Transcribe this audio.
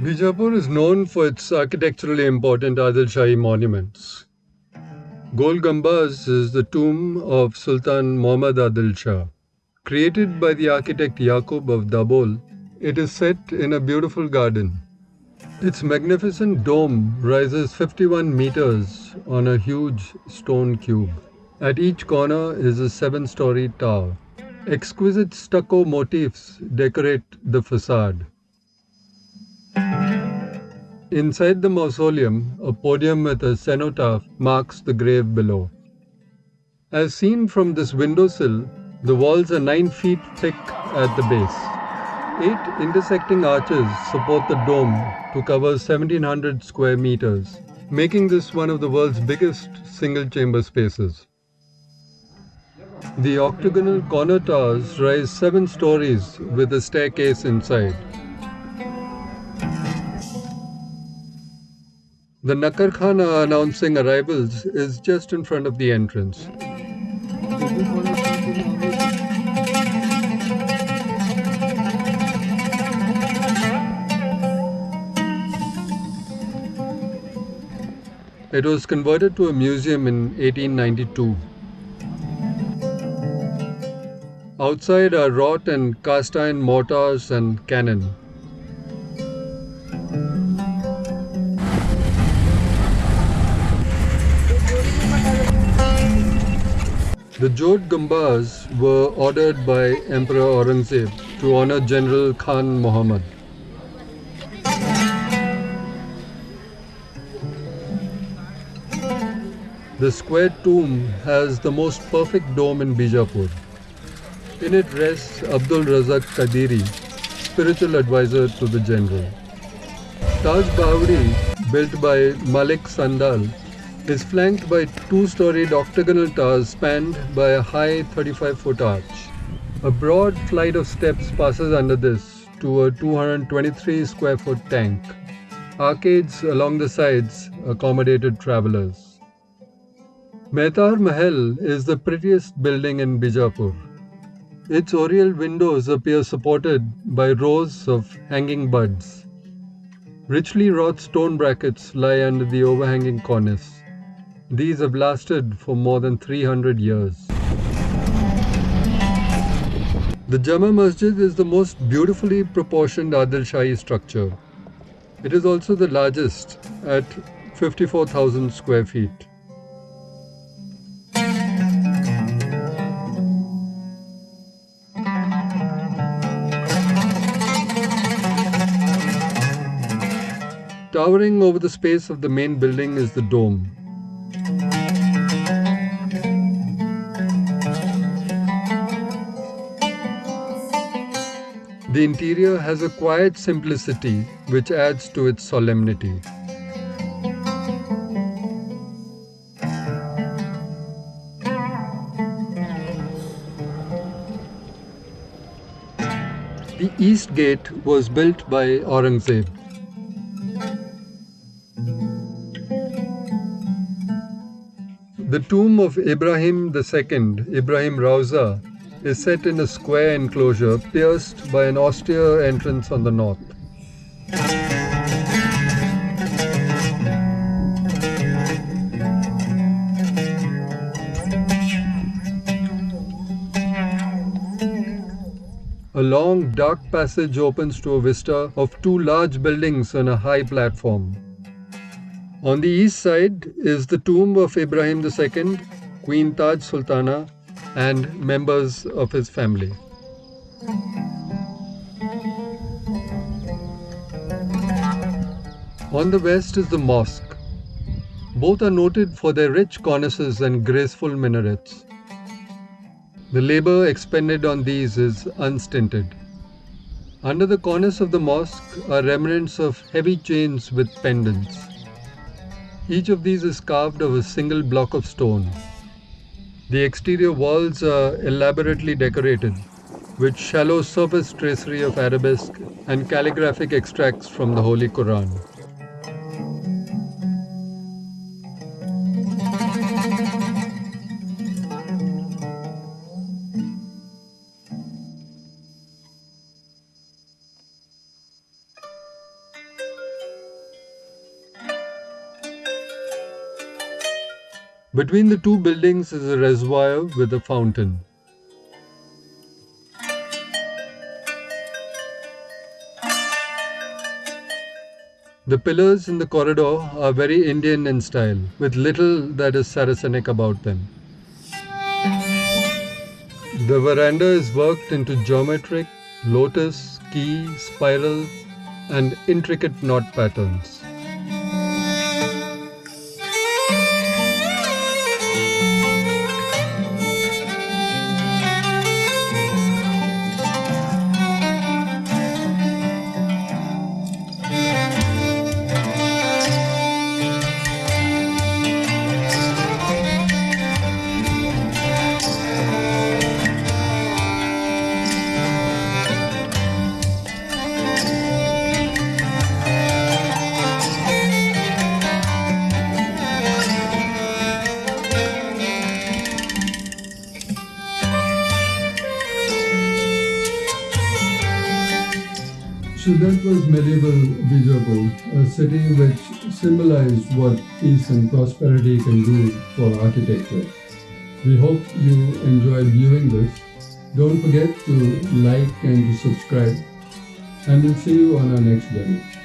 Bijapur is known for its architecturally important Adil Shahi monuments. Gol Gumbaz is the tomb of Sultan Muhammad Adil Shah. Created by the architect Yaqut of Dabol, it is set in a beautiful garden. Its magnificent dome rises 51 meters on a huge stone cube. At each corner is a seven story tower. Exquisite stucco motifs decorate the facade. Inside the mausoleum, a podium with a cenotaph marks the grave below. As seen from this windowsill, the walls are 9 feet thick at the base. Eight intersecting arches support the dome to cover 1700 square meters, making this one of the world's biggest single chamber spaces. The octagonal corner towers rise seven stories with a staircase inside. The Nakarkhana announcing arrivals is just in front of the entrance. It was converted to a museum in 1892. Outside are wrought and cast iron mortars and cannon. The Jodh Gumbaz were ordered by Emperor Aurangzeb to honor General Khan Muhammad. The square tomb has the most perfect dome in Bijapur. In it rests Abdul Razak Kadiri, spiritual advisor to the general. Taj Bahuri, built by Malik Sandal, is flanked by two-storied octagonal towers spanned by a high 35-foot arch. A broad flight of steps passes under this to a 223 square foot tank. Arcades along the sides accommodated travelers. Mehtar Mahal is the prettiest building in Bijapur. Its oriel windows appear supported by rows of hanging buds. Richly wrought stone brackets lie under the overhanging cornice. These have lasted for more than 300 years. The Jama Masjid is the most beautifully proportioned Adil Shahi structure. It is also the largest at 54,000 square feet. Towering over the space of the main building is the dome, The interior has a quiet simplicity which adds to its solemnity. The east gate was built by Aurangzeb. The tomb of Ibrahim II, Ibrahim Rauza, is set in a square enclosure pierced by an austere entrance on the north. A long, dark passage opens to a vista of two large buildings on a high platform. On the east side is the tomb of Ibrahim II, Queen Taj Sultana, and members of his family. On the west is the mosque. Both are noted for their rich cornices and graceful minarets. The labor expended on these is unstinted. Under the cornice of the mosque are remnants of heavy chains with pendants. Each of these is carved of a single block of stone. The exterior walls are elaborately decorated with shallow surface tracery of arabesque and calligraphic extracts from the Holy Quran. Between the two buildings is a reservoir with a fountain. The pillars in the corridor are very Indian in style, with little that is Saracenic about them. The veranda is worked into geometric, lotus, key, spiral, and intricate knot patterns. So that was medieval Bijapur, a city which symbolized what peace and prosperity can do for architecture. We hope you enjoyed viewing this. Don't forget to like and to subscribe, and we'll see you on our next video.